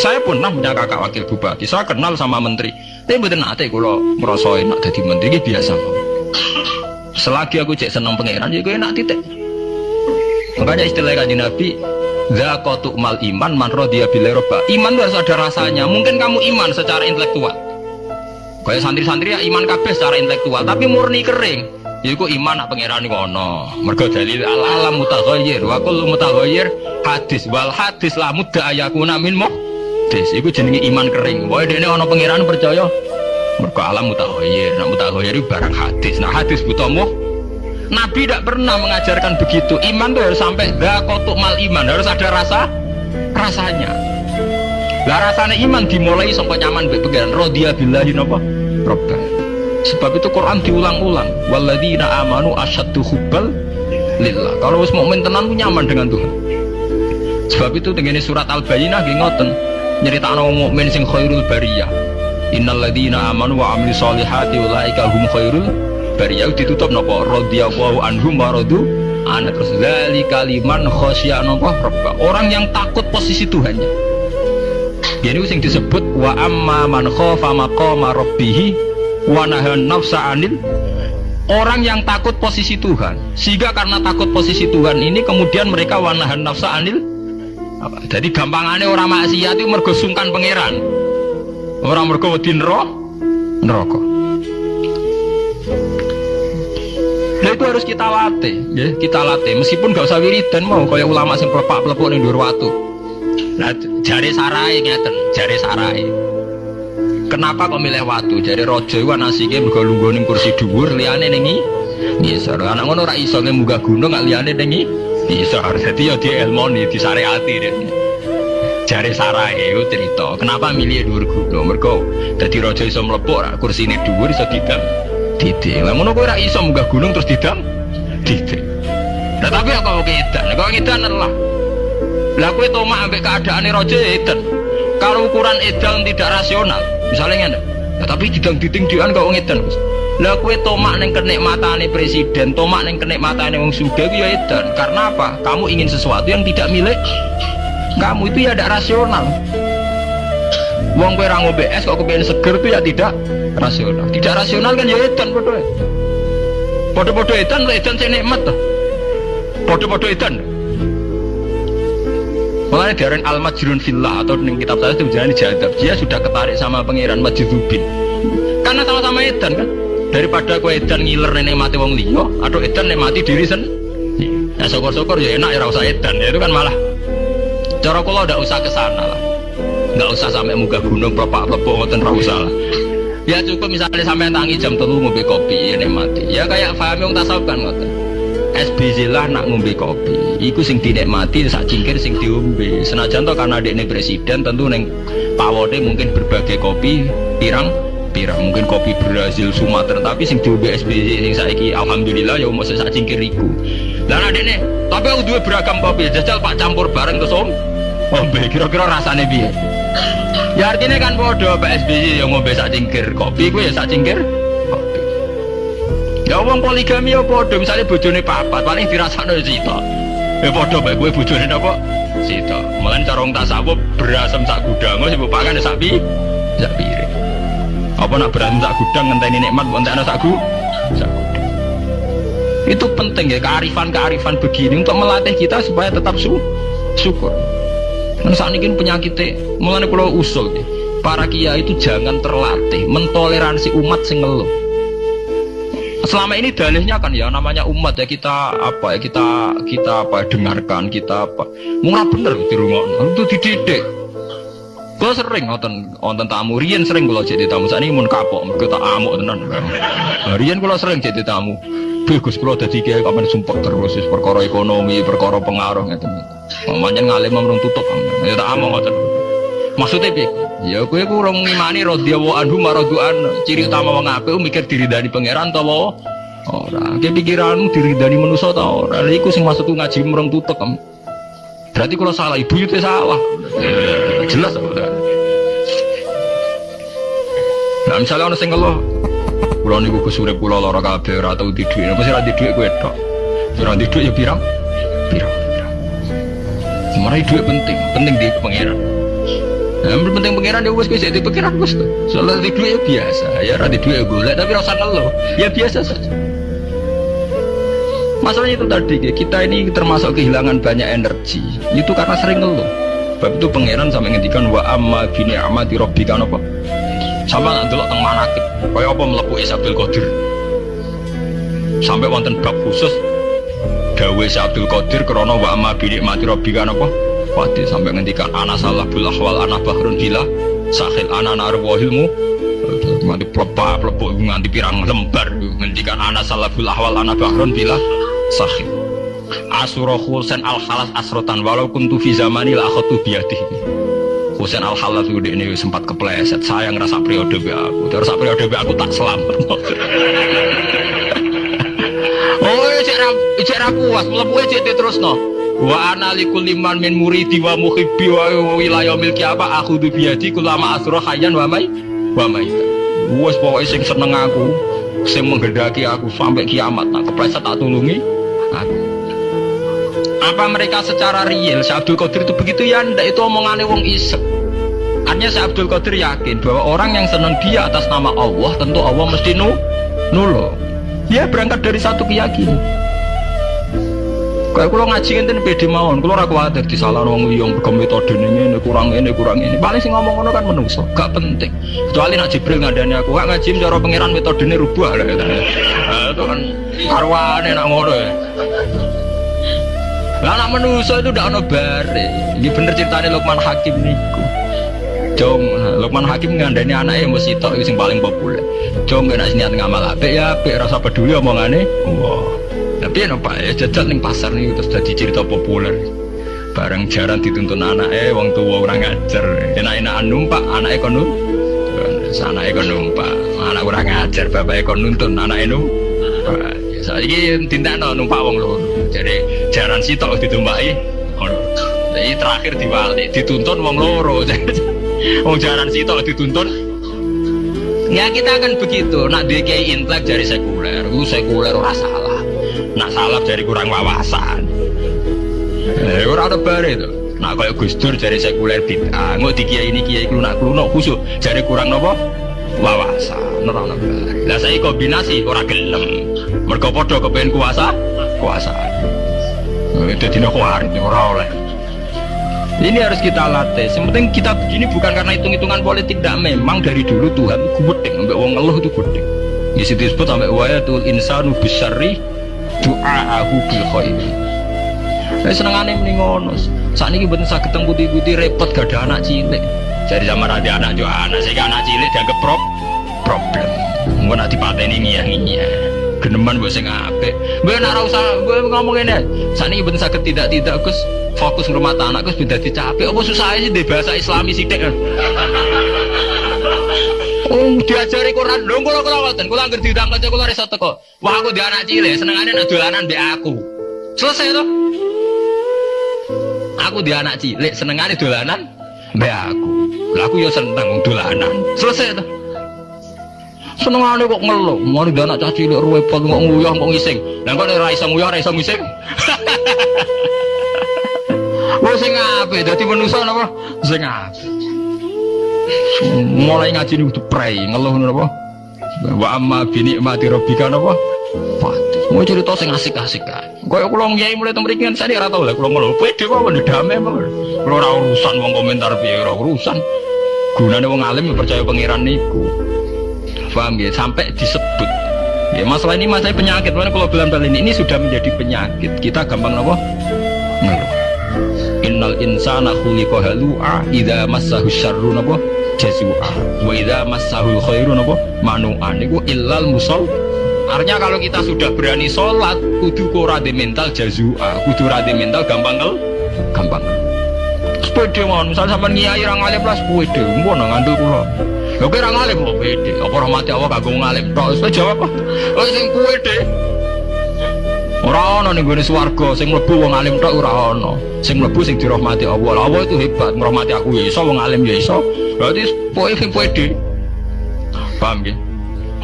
Saya pun pernah punya kakak wakil bupati. Saya kenal sama menteri. Tapi betul nanti kalau merasa enak jadi menteri ini biasa. Selagi aku cek senang pangeran, ya gue enak titik. Makanya istilah kaji Nabi, Zakotuk mal iman man dia bila roba. Iman itu harus ada rasanya. Mungkin kamu iman secara intelektual. Kayak santri-santri ya iman kabeh secara intelektual, tapi murni kering. Ya iku iman nak pangeran iku ana. Mergo dalil al alam mutaghayyir wa kullu mutaghayyir hadis wal hadis la mudda ayakuna min muhdis. Iku jenenge iman kering. Wae dene ana pangeran percaya mergo alam mutaghayyir. Nak mutaghayyir barang hadis. Nah hadis butuh Nabi tidak pernah mengajarkan begitu. Iman tuh harus sampai dakotuk mal iman, harus ada rasa rasanya. Lah rasanya iman dimulai sampai nyaman pegangan. Rodia billahi napa? Robba. Sebab itu Quran diulang-ulang. Walladzina amanu asyaddu hubbal lillah. Kalau wis mukmin tenan nyaman dengan Tuhan. Sebab itu dengan surat Al-Bayyinah nggih ngoten. Nyeritakno mukmin sing khairul bariyah. Innalladzina amanu wa amilus solihati ulaika hum khairul bariyah ditutup napa radhiyallahu anhum wa radu ana terus dzalika liman khasyia napa rabba. Orang yang takut posisi Tuhannya. Jadi sing disebut wa amma man khafa maqama rabbih wanahan nafsa anil orang yang takut posisi Tuhan sehingga karena takut posisi Tuhan ini kemudian mereka wanahan nafsa anil apa? jadi gampangannya orang maksiat itu mergo sungkan pangeran orang mergo wedi neraka Nah itu harus kita latih, ya kita latih. Meskipun gak usah wiridan mau, kayak ulama yang pelepak nih dua waktu. Nah jari sarai ngeten, jari sarai. Kenapa kok milih watu? Jadi rojo itu nasike mergo lungguh ning kursi dhuwur liyane ning ngisor. Anak ngono ora iso munggah gunung gak liyane ning ngisor. Dadi ya dia elmoni disareati deh. Jare sarai itu cerita. Kenapa milih dhuwur gunung? Mergo dadi rojo iso mlebu ora kursine dhuwur iso didam. Didik. Lah ngono kowe ora iso munggah gunung terus didam. Didik. Nah tapi apa kok edan? Kok edan lah. Lah kowe tomak ambek keadaane rojo edan. Kalau ukuran edan tidak rasional, misalnya nggak ya, tapi didang diding dian kau ngedan lah kue tomak neng kenikmatan presiden tomak neng kenikmatan wong suga ya edan. Karena apa? Kamu ingin sesuatu yang tidak milik. Kamu itu ya tidak rasional. Wong kue rangu BS kok kepengen seger itu ya tidak rasional. Tidak rasional kan ya edan bodoh bodoh-bodoh edan edan saya nikmat tuh bodoh-bodoh edan. Makanya diaran al majrun fillah atau di kitab saya itu menjalani jadab. Dia sudah ketarik sama pangeran majidubin. Karena sama-sama edan kan. Daripada kau edan ngiler nenek mati wong liyo atau edan nenek mati diri sen. Ya syukur-syukur ya enak ya usah edan. Ya itu kan malah. Cara kalau udah usah ke sana lah. Nggak usah sampai muka gunung propak propak ngoten ra usah lah. Ya cukup misalnya sampai tangi jam telu ngopi kopi ya mati. Ya kayak Fahmi yang tasawuf kan ngoten. SBZ lah nak ngombe kopi iku sing dinikmati sak cingkir sing diombe senajan to karena dekne presiden tentu neng pawode mungkin berbagai kopi pirang pirang mungkin kopi Brazil Sumatera. Tapi sing diombe SBZ sing saiki alhamdulillah ya mau sak cingkir iku. Lah dekne tapi aku dua beragam kopi. Jajal pak campur bareng terus om. Ngombe kira-kira rasanya biar ya artinya kan bodoh Pak SBY yang sak cingkir. Kopi gue ya sak cingkir. Ya wong poligami ya padha, misale bojone papat paling dirasakno cita. Ya padha bae kowe bojone napa? Cita. Mulane cara wong tasawuf berasem sak gudang, sing pakan sak pi, sak piring. Apa nak berasem sak gudang ngenteni nikmat mbok entekno sak gu, sak gudang. Itu penting ya kearifan-kearifan begini untuk melatih kita supaya tetap su syukur. Dan saat ini penyakitnya, mulai kalau usul para kiai itu jangan terlatih mentoleransi umat sing ngeluh selama ini dalihnya kan ya namanya umat ya kita apa ya kita kita apa dengarkan kita apa murah bener di rumah itu dididik Gue sering nonton nonton tamu, Rian sering kalau jadi tamu. Saat ini mun kapok, kita amuk tenan. Nah, Rian kalau sering jadi tamu, bagus kalau jadi kayak kapan sumpah terus, perkara ekonomi, perkara pengaruh gitu. Mamanya ngalim mau tutup, ya tak amuk nonton. Maksudnya bi, ya gue kurang ngimani radhiyallahu anhu maraduan ciri utama wong apik mikir diridani pangeran ta wae ora. Ke pikiranmu diridani manusa ta ora. Lha iku sing maksudku ngaji mereng tutek kan. Berarti kalau salah ibu itu salah. Jelas misalnya orang sing ngeluh Kulo niku kusure kula lara kabeh ora tau di dhuwit. Apa sih ora di dhuwit kowe tok. Ora di dhuwit ya pirang? Pirang. Pirang. Sebenarnya dhuwit penting, penting di pangeran. Nah, yang penting pangeran ya wes kowe jadi pangeran wes. Soalnya di duit ya biasa, ya ra di duit ya golek tapi rasa ngeluh. Ya biasa saja. Masalahnya itu tadi, kita ini termasuk kehilangan banyak energi. Itu karena sering ngeluh. Sebab itu pangeran sampai ngendikan wa amma bini amati robbika apa? Sama nak delok teng manakib. Kaya apa mlebu Abdul Qadir. Sampai wonten bab khusus dawe Abdul Qadir krana wa bini mati robbika apa? Wadi sampai ngendikan ana salah bil ahwal bahrun bila sahil ana narwahilmu nganti plepa plepu nganti pirang lembar ngendikan ana salah bil ahwal bahrun bila sahih Asura Husain al Halas asrotan walau kuntu fi zamani la akhatu biadi Husain al Halas itu ini sempat kepleset. Saya ngerasa periode be aku. Terus periode be aku tak selamat. Oh cek rap cek rap puas. Mlebu cek terus no wa ana likul liman min muridi wa muhibbi wa wilayah milki apa? Aku du biadi kulama asra hayyan wa mai wa mai. Wes pokoknya sing seneng aku sing menggendaki aku sampai kiamat. Nah kepleset tak tulungi aku. Apa mereka secara real? Si Abdul Qadir itu begitu ya ndak itu omongannya wong isek. Artinya si Abdul Qadir yakin bahwa orang yang senang dia atas nama Allah tentu Allah mesti nu nulo. Dia berangkat dari satu keyakinan. Kayak kalau ngaji enten pede mawon, kalau aku ada di salah wong yang metode ini, kurang ini kurang ini. Paling sih ngomong ngono kan menungso, gak penting. Kecuali nak Jibril ngadani aku, gak ngaji cara pangeran metode ini rubah lah. Nah, itu kan arwane nak ngono ya. Lah anak itu udah ono bare. Ini bener ceritanya Lukman Hakim niku. Jong, Lukman Hakim ngandani anaknya yang mesti itu yang paling populer. Jong gak niat ngamal apik ya, apik rasa peduli omongane. Wah. Tapi ya pak? Ya jajal nih pasar nih terus jadi cerita populer. Bareng jarang dituntun anak eh wong tua orang ngajar. Enak enak numpak anak ekon anak ekon numpak. Anak orang ngajar bapak ekon nuntun anak enu saya ini tindak no numpak wong lho jadi jaran sitok ditumpai jadi terakhir diwali dituntun wong loro wong jaran sitok dituntun. Ya kita akan begitu. Nak kayak intelek dari sekuler. Itu sekuler rasa nak salah dari kurang wawasan. Eh orang ada bare itu. Nak kayak Gus Dur dari sekuler bid'ah. Nggak di kiai ini kiai kulo nak kulo khusus dari kurang nopo? Wawasan. Ora ono bare lah saya kombinasi orang gelem. Mereka podo kepengen kuasa? Kuasa. Itu tidak kuat orang oleh ini harus kita latih. Yang penting kita begini bukan karena hitung-hitungan politik. Tidak memang dari dulu Tuhan gudeng, sampai wong ngeluh itu gudeng. Di situ disebut sampai wayatul insanu besari du'aahu bil khair Saya senengane mending ngono. Saat ini bener sakit putih-putih repot gak ada anak cilik. Jadi sama ada anak juga anak saya anak cilik dianggap prop problem. Gue nanti pateni ngiyah ngiyah. Geneman gue sing apik. Gue nak usah gue ngomong ini. Saat ini bener sakit tidak tidak gus fokus rumah anak gus beda dicapek. Apa susah sih di bahasa Islami sih dek. Oh, diajari Quran dong kalau kalau ngoten, kalau angker diundang kanca kula iso teko. Wah, aku di anak cilik, senengane nek dolanan mbek aku. Selesai to. Aku di anak cilik, senengane dolanan mbek aku. Lah aku ya seneng dolanan. Selesai to. Senengane kok ngeluh, mau di anak cilik repot kok nguyah kok ngising. Lah kok ora iso nguyah, ora iso ngising. Wong sing apik dadi manusa napa? Sing apik. Mulai ngaji nih udah pray ngeluh apa wa amma bini mati robika apa mau cerita sing asik-asik kan kaya kula ngyai mulai temrikingan saya ora tau lah kula ngeluh. Pede wae damai mawon kula ora urusan wong komentar piye ora urusan. Gunane wong alim percaya pangeran niku. Paham ya sampai disebut. Ya masalah ini masalah penyakit. Mana kalau bilang ini ini sudah menjadi penyakit. Kita gampang nopo innal insana khuliqa halu'a idza massahu syarru napa? Jazua. Wa idza massahul khairu napa? Manu'an niku illal musol. Artinya kalau kita sudah berani sholat kudu kora di mental jazua. Kudu rade mental gampang ngel gampang. Mon misal sampean ngiyai ra ngalim lah sepede. Mbok nang ngandel kula. Lho kira ngalim kok pede? Apa rahmati Allah kagum ngalim tok. Wis jawab apa? Oh sing kuwe deh Ora ana ning gone swarga sing mlebu wong alim tok ora ana. Sing mlebu sing dirahmati Allah. Allah itu hebat, ngrahmati aku ya iso, wong alim ya iso. Berarti poe sing pede. Paham nggih?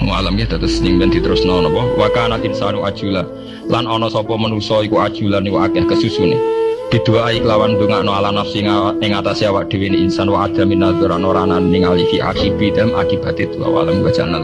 Wong alam ya terus ning ben diterusno napa? Wa kana insanu ajula. Lan ana sapa manusa iku ajulan iku akeh kesusune. Bidoai kelawan no ala nafsi ing atas awak dhewe insan wa ada minadzura noranan ningali fi akibi dem akibat itu awalam wa jannah